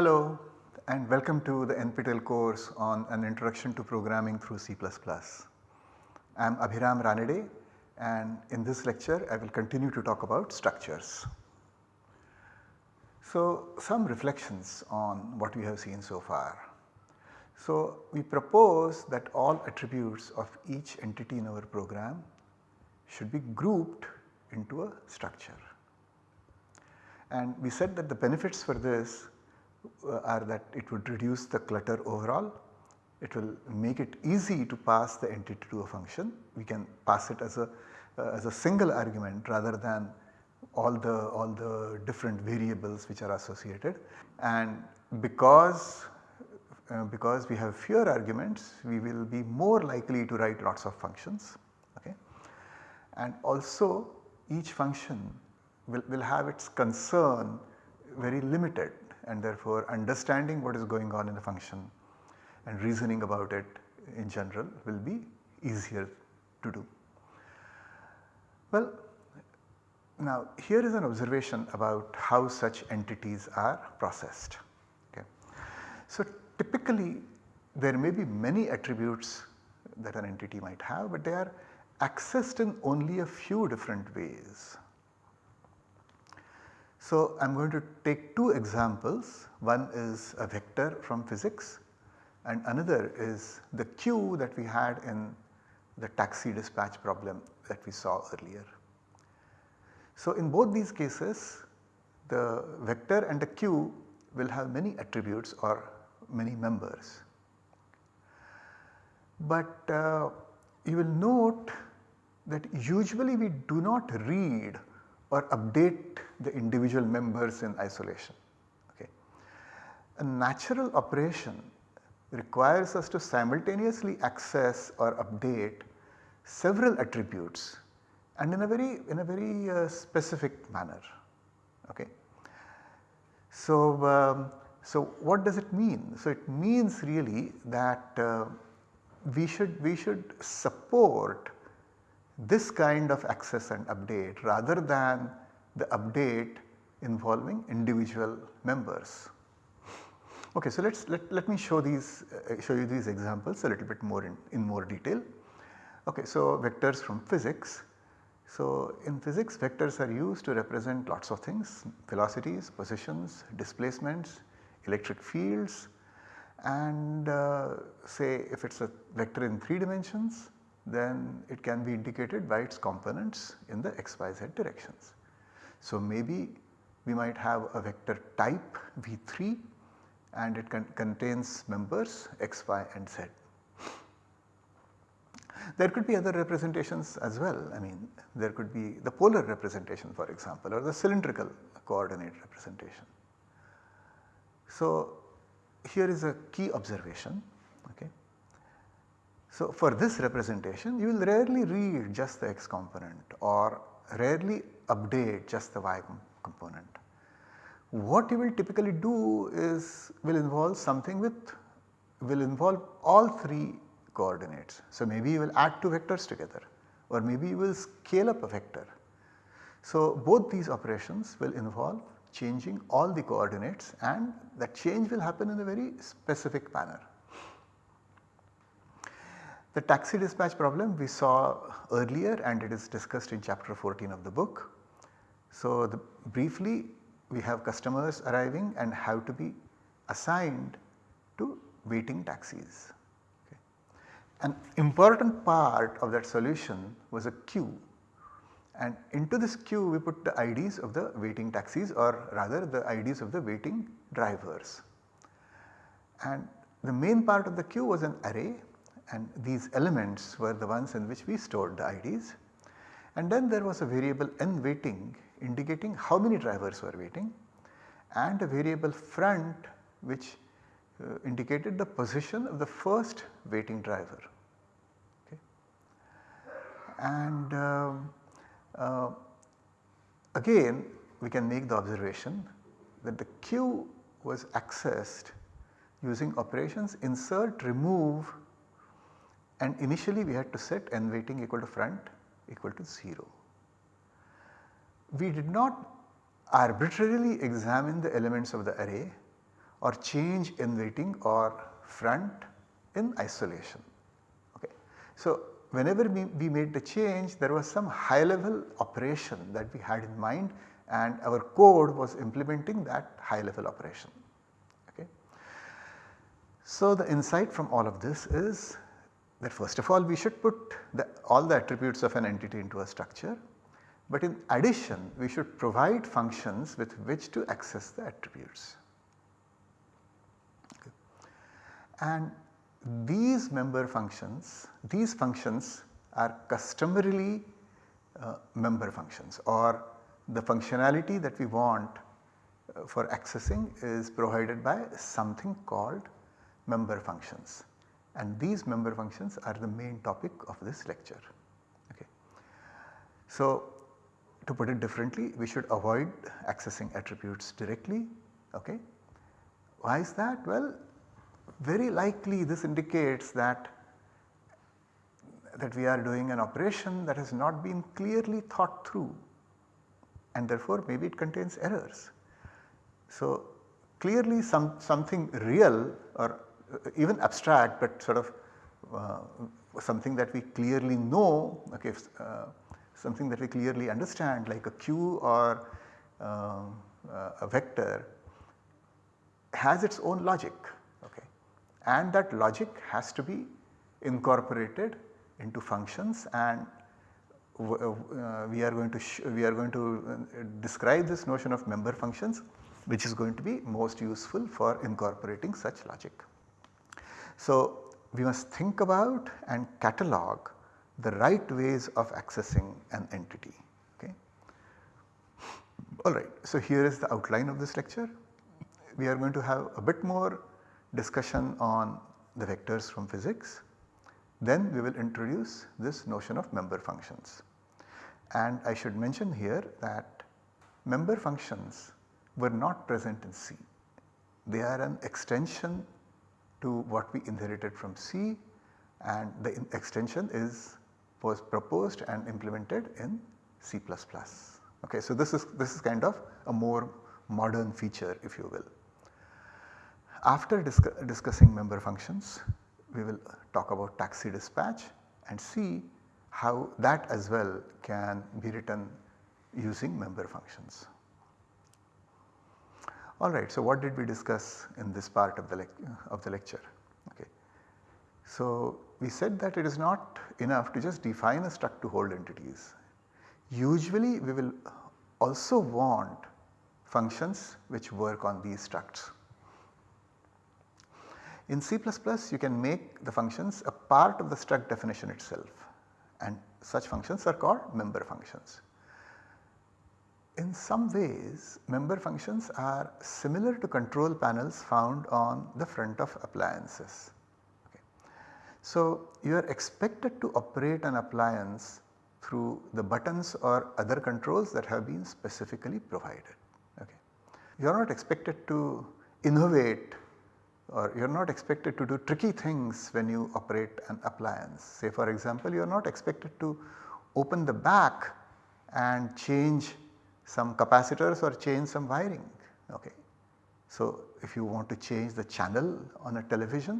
Hello and welcome to the NPTEL course on an introduction to programming through C++. I am Abhiram Ranade and in this lecture I will continue to talk about structures. So some reflections on what we have seen so far. So we propose that all attributes of each entity in our program should be grouped into a structure. And we said that the benefits for this are that it would reduce the clutter overall, it will make it easy to pass the entity to a function. We can pass it as a, uh, as a single argument rather than all the, all the different variables which are associated. And because uh, because we have fewer arguments we will be more likely to write lots of functions okay. And also each function will, will have its concern very limited and therefore understanding what is going on in the function and reasoning about it in general will be easier to do. Well now here is an observation about how such entities are processed. Okay. So typically there may be many attributes that an entity might have but they are accessed in only a few different ways. So I am going to take two examples one is a vector from physics and another is the queue that we had in the taxi dispatch problem that we saw earlier. So in both these cases the vector and the queue will have many attributes or many members. But uh, you will note that usually we do not read or update the individual members in isolation. Okay. A natural operation requires us to simultaneously access or update several attributes and in a very in a very uh, specific manner. Okay. So, um, so what does it mean? So it means really that uh, we should we should support this kind of access and update rather than the update involving individual members. Okay, so let's let, let me show these uh, show you these examples a little bit more in, in more detail. Okay, so vectors from physics. So in physics vectors are used to represent lots of things velocities, positions, displacements, electric fields and uh, say if it is a vector in 3 dimensions then it can be indicated by its components in the x, y, z directions. So maybe we might have a vector type V3 and it con contains members x, y and z. There could be other representations as well I mean there could be the polar representation for example or the cylindrical coordinate representation. So here is a key observation okay. So for this representation you will rarely read just the x component or rarely update just the y component. What you will typically do is will involve something with will involve all 3 coordinates. So maybe you will add 2 vectors together or maybe you will scale up a vector. So both these operations will involve changing all the coordinates and that change will happen in a very specific manner. The taxi dispatch problem we saw earlier and it is discussed in chapter 14 of the book. So the, briefly we have customers arriving and have to be assigned to waiting taxis. Okay. An important part of that solution was a queue and into this queue we put the IDs of the waiting taxis or rather the IDs of the waiting drivers. And the main part of the queue was an array and these elements were the ones in which we stored the IDs. And then there was a variable n waiting indicating how many drivers were waiting and a variable front which uh, indicated the position of the first waiting driver. Okay. And uh, uh, again we can make the observation that the queue was accessed using operations insert, remove and initially we had to set n waiting equal to front equal to 0 we did not arbitrarily examine the elements of the array or change n waiting or front in isolation. Okay. So, whenever we, we made the change there was some high level operation that we had in mind and our code was implementing that high level operation. Okay. So, the insight from all of this is that first of all we should put the, all the attributes of an entity into a structure, but in addition we should provide functions with which to access the attributes. Okay. And these member functions, these functions are customarily uh, member functions or the functionality that we want uh, for accessing is provided by something called member functions and these member functions are the main topic of this lecture. Okay. So, to put it differently we should avoid accessing attributes directly. Okay. Why is that? Well very likely this indicates that that we are doing an operation that has not been clearly thought through and therefore maybe it contains errors. So clearly some something real or even abstract but sort of uh, something that we clearly know okay uh, something that we clearly understand like a queue or uh, a vector has its own logic okay and that logic has to be incorporated into functions and uh, we are going to we are going to uh, describe this notion of member functions which is going to be most useful for incorporating such logic. So, we must think about and catalog the right ways of accessing an entity. Okay. Alright, so here is the outline of this lecture. We are going to have a bit more discussion on the vectors from physics. Then we will introduce this notion of member functions. And I should mention here that member functions were not present in C. They are an extension to what we inherited from C and the extension is was proposed and implemented in C++. Okay, so this is this is kind of a more modern feature if you will. After discussing member functions, we will talk about taxi dispatch and see how that as well can be written using member functions. Alright, so what did we discuss in this part of the, of the lecture? Okay. So we said that it is not enough to just define a struct to hold entities. Usually we will also want functions which work on these structs. In C++ you can make the functions a part of the struct definition itself and such functions are called member functions in some ways member functions are similar to control panels found on the front of appliances. Okay. So you are expected to operate an appliance through the buttons or other controls that have been specifically provided. Okay. You are not expected to innovate or you are not expected to do tricky things when you operate an appliance. Say for example you are not expected to open the back and change some capacitors or change some wiring. Okay. So, if you want to change the channel on a television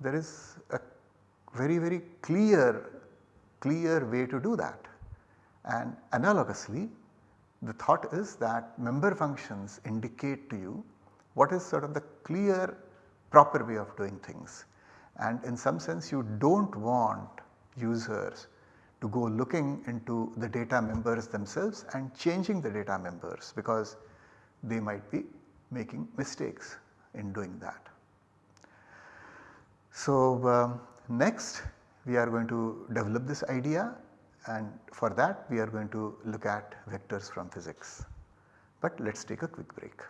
there is a very very clear clear way to do that and analogously the thought is that member functions indicate to you what is sort of the clear proper way of doing things and in some sense you do not want users to go looking into the data members themselves and changing the data members because they might be making mistakes in doing that. So, uh, next we are going to develop this idea and for that we are going to look at vectors from physics. But let us take a quick break.